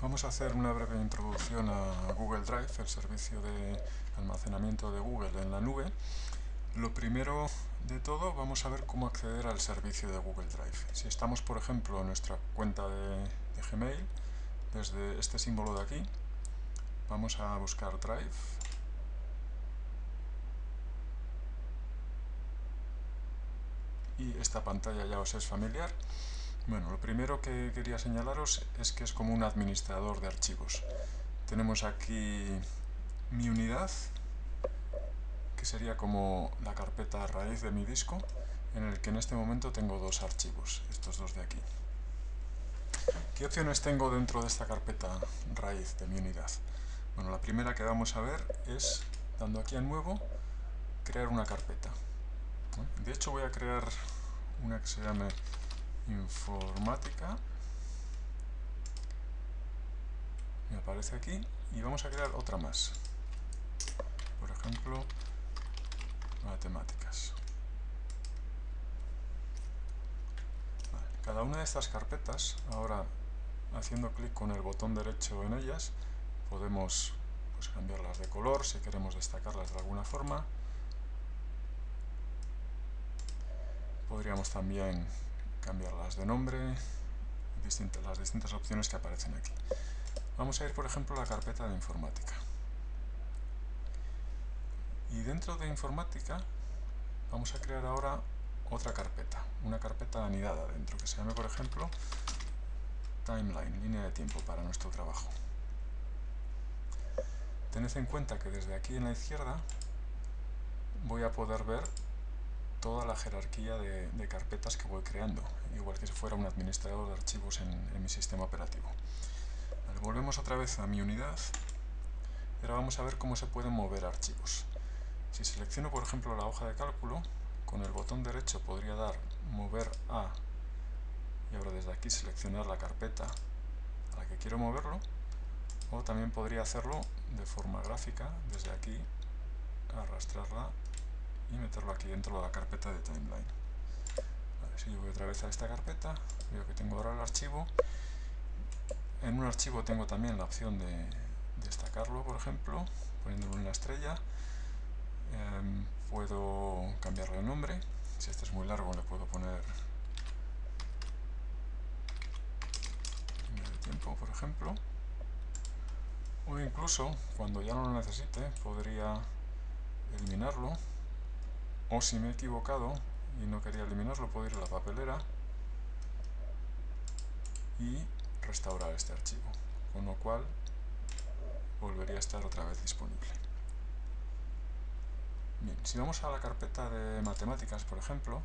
Vamos a hacer una breve introducción a Google Drive, el servicio de almacenamiento de Google en la nube. Lo primero de todo, vamos a ver cómo acceder al servicio de Google Drive. Si estamos, por ejemplo, en nuestra cuenta de, Gmail, desde este símbolo de aquí, vamos a buscar Drive. Y esta pantalla ya os es familiar. Bueno, lo primero que quería señalaros es que es como un administrador de archivos. Tenemos aquí mi unidad, que sería como la carpeta raíz de mi disco, en el que en este momento tengo dos archivos, estos dos de aquí. ¿Qué opciones tengo dentro de esta carpeta raíz de mi unidad? Bueno, la primera que vamos a ver es, dando aquí a nuevo, crear una carpeta. De hecho voy a crear una que se llame informática. Me aparece aquí y vamos a crear otra más. Por ejemplo matemáticas. Cada una de estas carpetas ahora haciendo clic con el botón derecho en ellas podemos pues, cambiarlas de color si queremos destacarlas de alguna forma. Podríamos también cambiarlas de nombre, las distintas opciones que aparecen aquí. Vamos a ir, por ejemplo, a la carpeta de informática. Y dentro de informática vamos a crear ahora otra carpeta, una carpeta anidada dentro, que se llame, por ejemplo, timeline, línea de tiempo para nuestro trabajo. Tened en cuenta que desde aquí en la izquierda voy a poder ver toda la jerarquía de, carpetas que voy creando, igual que si fuera un administrador de archivos en, mi sistema operativo. volvemos otra vez a mi unidad y ahora vamos a ver cómo se pueden mover archivos. Si selecciono por ejemplo la hoja de cálculo, con el botón derecho podría dar mover a y ahora desde aquí seleccionar la carpeta a la que quiero moverlo o también podría hacerlo de forma gráfica desde aquí arrastrarla y meterlo aquí dentro de la carpeta de timeline. si yo voy otra vez a esta carpeta, veo que tengo ahora el archivo. En un archivo tengo también la opción de destacarlo, por ejemplo, poniéndolo en la estrella. Em, puedo cambiarle el nombre. Si este es muy largo le puedo poner de tiempo, por ejemplo. O incluso, cuando ya no lo necesite, podría eliminarlo o si me he equivocado y no quería eliminarlo, puedo ir a la papelera y restaurar este archivo, con lo cual volvería a estar otra vez disponible. Bien, si vamos a la carpeta de matemáticas, por ejemplo,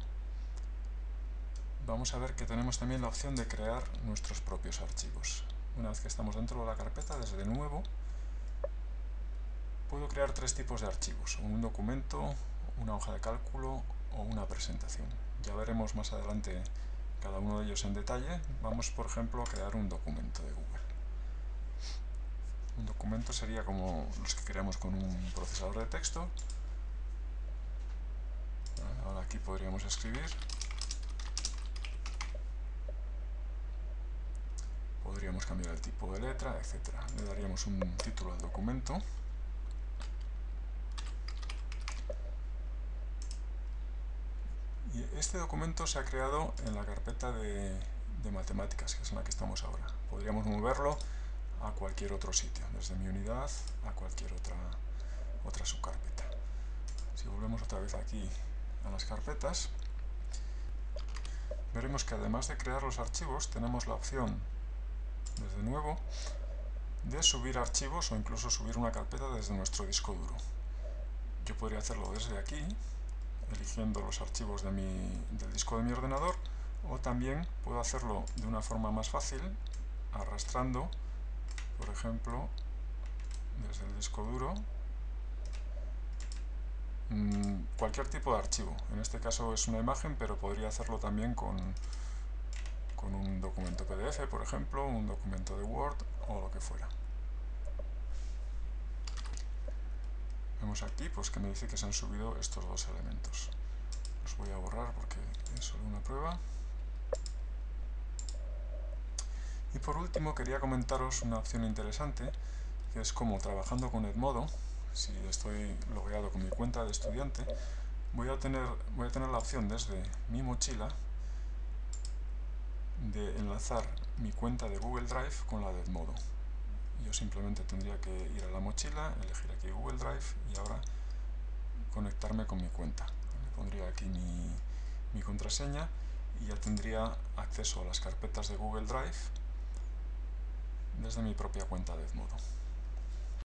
vamos a ver que tenemos también la opción de crear nuestros propios archivos. Una vez que estamos dentro de la carpeta, desde nuevo, puedo crear tres tipos de archivos. Un documento, una hoja de cálculo o una presentación. Ya veremos más adelante cada uno de ellos en detalle. Vamos, por ejemplo, a crear un documento de Google. Un documento sería como los que creamos con un procesador de texto. Ahora aquí podríamos escribir. Podríamos cambiar el tipo de letra, etc. Le daríamos un título al documento. Este documento se ha creado en la carpeta de, matemáticas, que es en la que estamos ahora. Podríamos moverlo a cualquier otro sitio, desde mi unidad a cualquier otra, otra subcarpeta. Si volvemos otra vez aquí a las carpetas, veremos que además de crear los archivos, tenemos la opción, desde nuevo, de subir archivos o incluso subir una carpeta desde nuestro disco duro. Yo podría hacerlo desde aquí, eligiendo los archivos de del disco de mi ordenador o también puedo hacerlo de una forma más fácil arrastrando por ejemplo desde el disco duro mm, cualquier tipo de archivo. En este caso es una imagen pero podría hacerlo también con, con un documento PDF por ejemplo, un documento de Word o lo que fuera Vemos aquí pues, que me dice que se han subido estos dos elementos. Los voy a borrar porque es solo una prueba. Y por último quería comentaros una opción interesante, que es como trabajando con Edmodo, si estoy logueado con mi cuenta de estudiante, voy a tener, voy a tener la opción desde mi mochila de enlazar mi cuenta de Google Drive con la de Edmodo. Yo simplemente tendría que ir a la mochila, elegir aquí Google Drive y ahora conectarme con mi cuenta. pondría aquí mi, mi contraseña y ya tendría acceso a las carpetas de Google Drive desde mi propia cuenta de Edmodo.